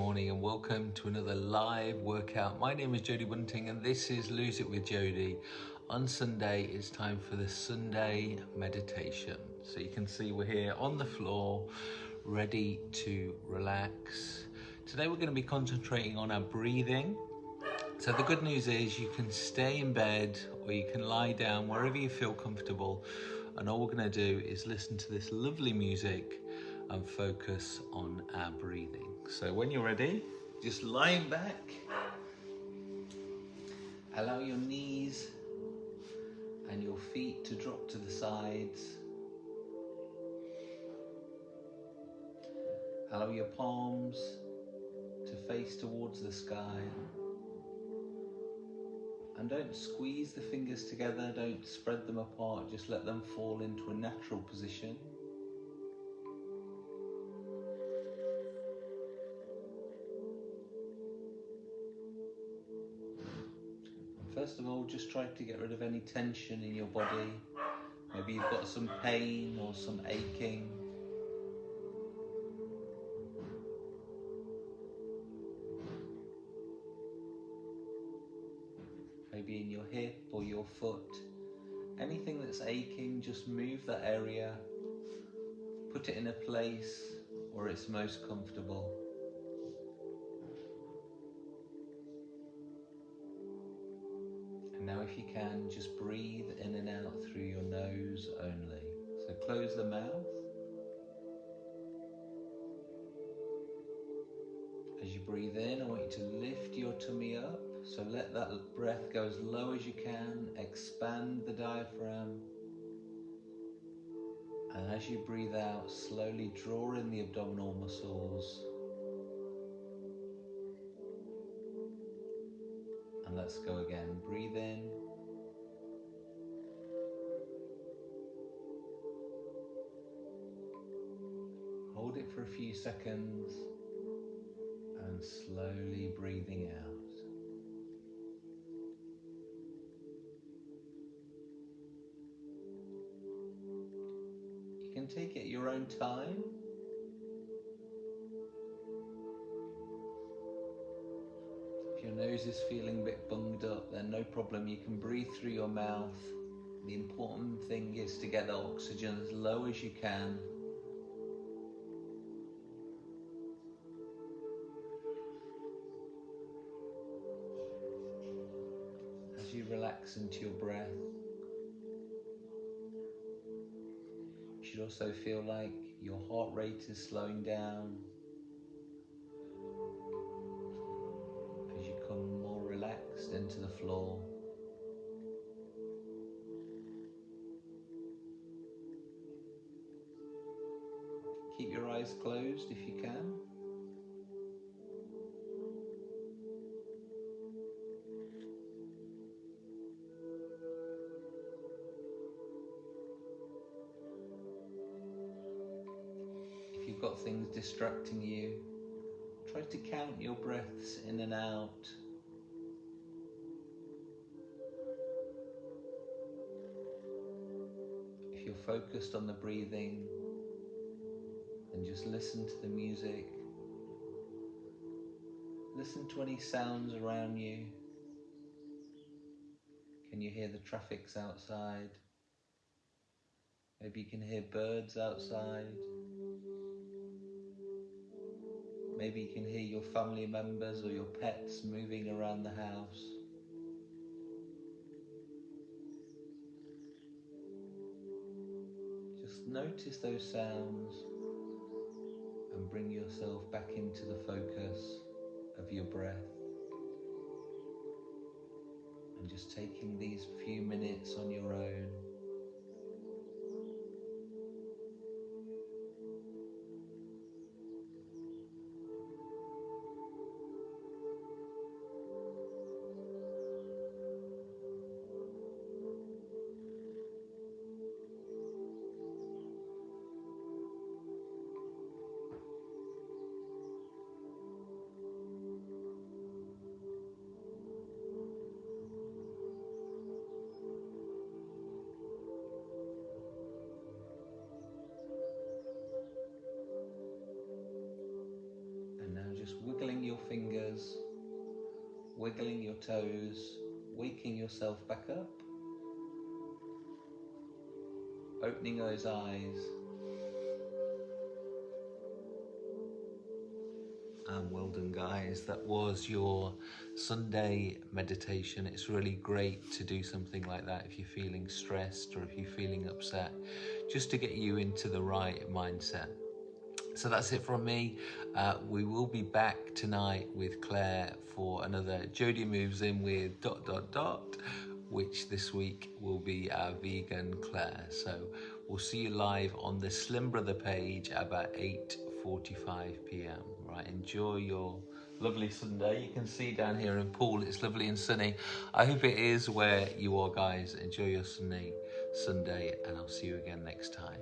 morning and welcome to another live workout. My name is Jody Bunting and this is Lose It with Jody. On Sunday, it's time for the Sunday meditation. So you can see we're here on the floor, ready to relax. Today we're going to be concentrating on our breathing. So the good news is you can stay in bed or you can lie down wherever you feel comfortable. And all we're going to do is listen to this lovely music and focus on our breathing. So when you're ready, just lying back, allow your knees and your feet to drop to the sides. Allow your palms to face towards the sky. And don't squeeze the fingers together, don't spread them apart, just let them fall into a natural position. First of all, just try to get rid of any tension in your body. Maybe you've got some pain or some aching. Maybe in your hip or your foot. Anything that's aching, just move that area. Put it in a place where it's most comfortable. Now if you can, just breathe in and out through your nose only. So close the mouth. As you breathe in, I want you to lift your tummy up. So let that breath go as low as you can. Expand the diaphragm. And as you breathe out, slowly draw in the abdominal muscles. And let's go again. Breathe in. Hold it for a few seconds and slowly breathing out. You can take it your own time. Your nose is feeling a bit bunged up, then no problem. You can breathe through your mouth. The important thing is to get the oxygen as low as you can. As you relax into your breath, you should also feel like your heart rate is slowing down. Into the floor. Keep your eyes closed if you can. If you've got things distracting you, try to count your breaths in and out. You're focused on the breathing and just listen to the music. Listen to any sounds around you. Can you hear the traffics outside? Maybe you can hear birds outside. Maybe you can hear your family members or your pets moving around the house. Notice those sounds and bring yourself back into the focus of your breath. And just taking these few minutes on your own wiggling your toes, waking yourself back up, opening those eyes. And well done, guys. That was your Sunday meditation. It's really great to do something like that if you're feeling stressed or if you're feeling upset, just to get you into the right mindset. So that's it from me. Uh, we will be back tonight with Claire for another Jody moves in with dot dot dot, which this week will be our vegan Claire. So we'll see you live on the Slim Brother page about 8:45 p.m. Right, enjoy your lovely Sunday. You can see down here in Poole, it's lovely and sunny. I hope it is where you are, guys. Enjoy your sunny Sunday, and I'll see you again next time.